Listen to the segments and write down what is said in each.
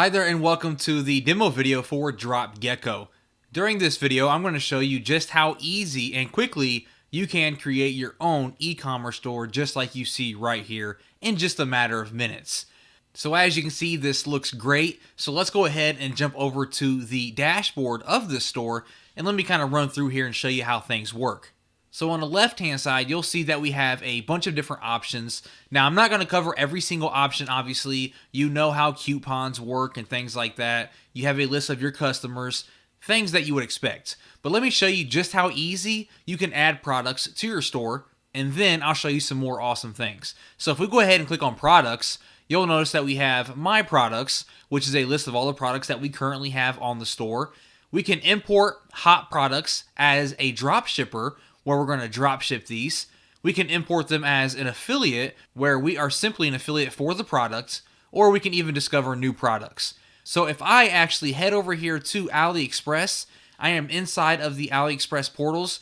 Hi there and welcome to the demo video for Drop Gecko. During this video, I'm going to show you just how easy and quickly you can create your own e-commerce store just like you see right here in just a matter of minutes. So as you can see, this looks great. So let's go ahead and jump over to the dashboard of this store and let me kind of run through here and show you how things work. So on the left hand side, you'll see that we have a bunch of different options. Now, I'm not going to cover every single option, obviously. You know how coupons work and things like that. You have a list of your customers, things that you would expect. But let me show you just how easy you can add products to your store, and then I'll show you some more awesome things. So if we go ahead and click on products, you'll notice that we have my products, which is a list of all the products that we currently have on the store. We can import hot products as a drop shipper, where we're going to drop ship these. We can import them as an affiliate where we are simply an affiliate for the product, or we can even discover new products. So if I actually head over here to AliExpress, I am inside of the AliExpress portals.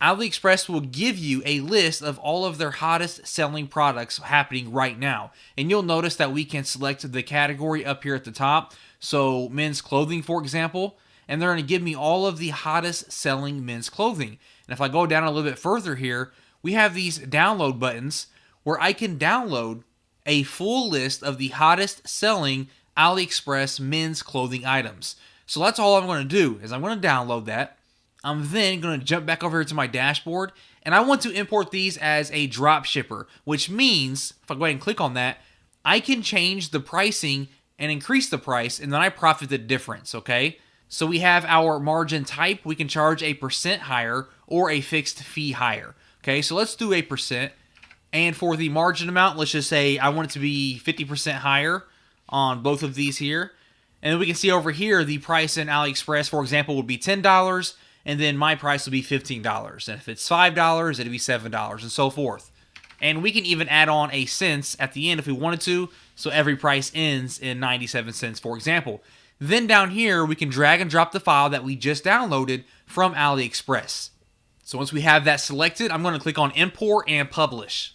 AliExpress will give you a list of all of their hottest selling products happening right now. And you'll notice that we can select the category up here at the top. So men's clothing, for example, and they're going to give me all of the hottest selling men's clothing. And if I go down a little bit further here, we have these download buttons where I can download a full list of the hottest selling AliExpress men's clothing items. So that's all I'm going to do is I'm going to download that. I'm then going to jump back over here to my dashboard and I want to import these as a drop shipper, which means if I go ahead and click on that, I can change the pricing and increase the price and then I profit the difference, okay? So we have our margin type. We can charge a percent higher or a fixed fee higher. Okay, so let's do a percent. And for the margin amount, let's just say I want it to be 50% higher on both of these here. And then we can see over here, the price in AliExpress, for example, would be $10, and then my price would be $15. And if it's $5, it'd be $7, and so forth. And we can even add on a cents at the end if we wanted to, so every price ends in 97 cents, for example. Then down here, we can drag and drop the file that we just downloaded from AliExpress. So once we have that selected, I'm going to click on import and publish.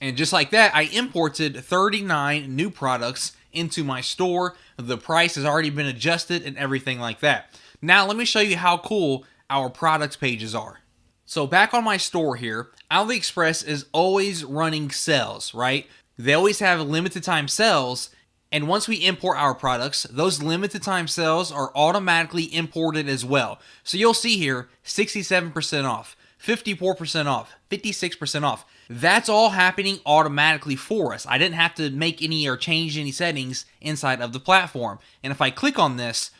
And just like that, I imported 39 new products into my store. The price has already been adjusted and everything like that. Now let me show you how cool our product pages are. So back on my store here, AliExpress is always running sales, right? They always have limited time sales and once we import our products, those limited time sales are automatically imported as well. So you'll see here 67% off, 54% off, 56% off. That's all happening automatically for us. I didn't have to make any or change any settings inside of the platform. And if I click on this,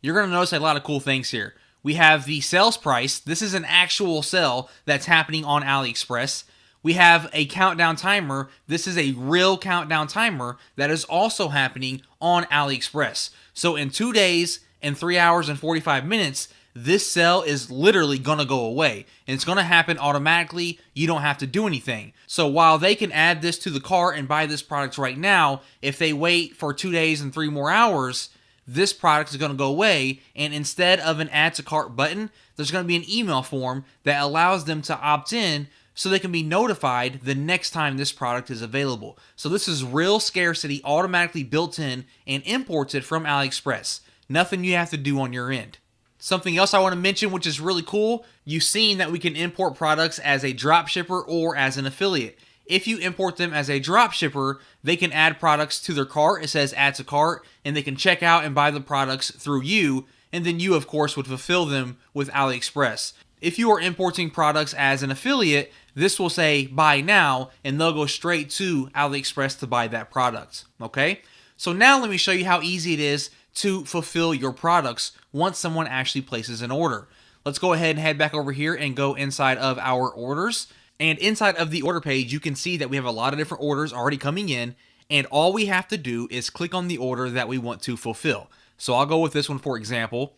you're going to notice a lot of cool things here. We have the sales price. This is an actual sale that's happening on AliExpress we have a countdown timer. This is a real countdown timer that is also happening on AliExpress. So in two days and three hours and 45 minutes, this sale is literally going to go away and it's going to happen automatically. You don't have to do anything. So while they can add this to the cart and buy this product right now, if they wait for two days and three more hours, this product is going to go away. And instead of an add to cart button, there's going to be an email form that allows them to opt in so they can be notified the next time this product is available. So this is real scarcity automatically built in and imported from AliExpress. Nothing you have to do on your end. Something else I want to mention, which is really cool, you've seen that we can import products as a drop shipper or as an affiliate. If you import them as a drop shipper, they can add products to their cart. It says add to cart, and they can check out and buy the products through you. And then you, of course, would fulfill them with AliExpress. If you are importing products as an affiliate, this will say buy now and they'll go straight to AliExpress to buy that product. Okay? So now let me show you how easy it is to fulfill your products once someone actually places an order. Let's go ahead and head back over here and go inside of our orders. And inside of the order page, you can see that we have a lot of different orders already coming in. And all we have to do is click on the order that we want to fulfill. So I'll go with this one for example.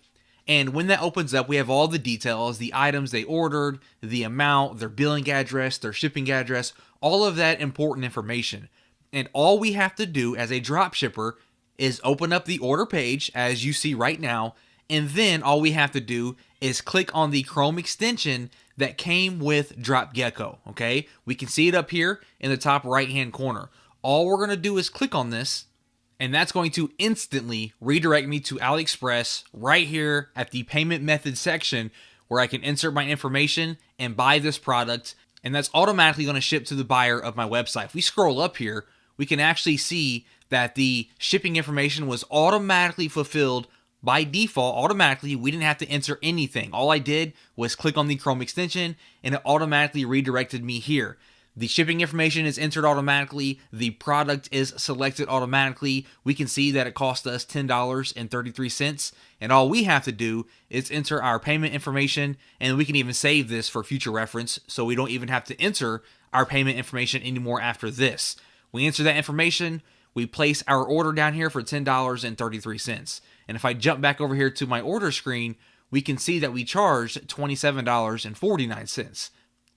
And when that opens up, we have all the details, the items they ordered, the amount, their billing address, their shipping address, all of that important information. And all we have to do as a drop shipper is open up the order page as you see right now. And then all we have to do is click on the Chrome extension that came with DropGecko. Okay, we can see it up here in the top right hand corner. All we're going to do is click on this and that's going to instantly redirect me to AliExpress right here at the payment method section where I can insert my information and buy this product. And that's automatically going to ship to the buyer of my website. If we scroll up here, we can actually see that the shipping information was automatically fulfilled by default. Automatically we didn't have to enter anything. All i did was click on the chrome extension and it automatically redirected me here the shipping information is entered automatically. The product is selected automatically. We can see that it cost us $10.33 and all we have to do is enter our payment information and we can even save this for future reference so we don't even have to enter our payment information anymore after this. We enter that information. We place our order down here for $10.33. And if I jump back over here to my order screen, we can see that we charged $27.49.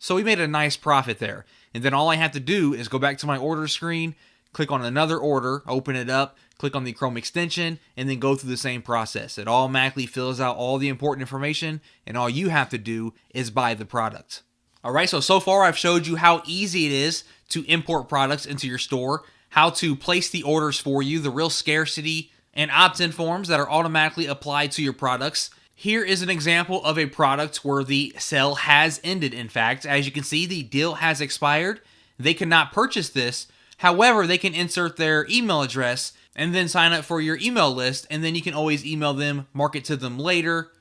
So we made a nice profit there. And then all I have to do is go back to my order screen, click on another order, open it up, click on the Chrome extension, and then go through the same process. It automatically fills out all the important information, and all you have to do is buy the product. All right, so so far I've showed you how easy it is to import products into your store how to place the orders for you, the real scarcity and opt-in forms that are automatically applied to your products. Here is an example of a product where the sale has ended. In fact, as you can see, the deal has expired. They cannot purchase this. However, they can insert their email address and then sign up for your email list. And then you can always email them, mark it to them later,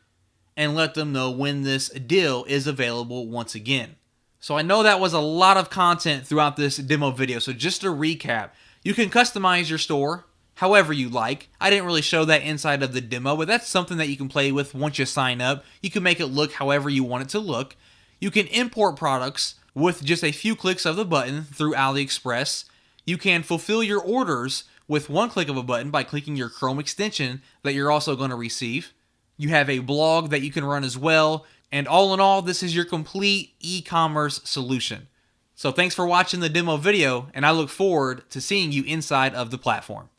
and let them know when this deal is available once again. So I know that was a lot of content throughout this demo video. So just to recap, you can customize your store however you like. I didn't really show that inside of the demo, but that's something that you can play with once you sign up. You can make it look however you want it to look. You can import products with just a few clicks of the button through AliExpress. You can fulfill your orders with one click of a button by clicking your Chrome extension that you're also going to receive. You have a blog that you can run as well. And all in all, this is your complete e-commerce solution. So thanks for watching the demo video, and I look forward to seeing you inside of the platform.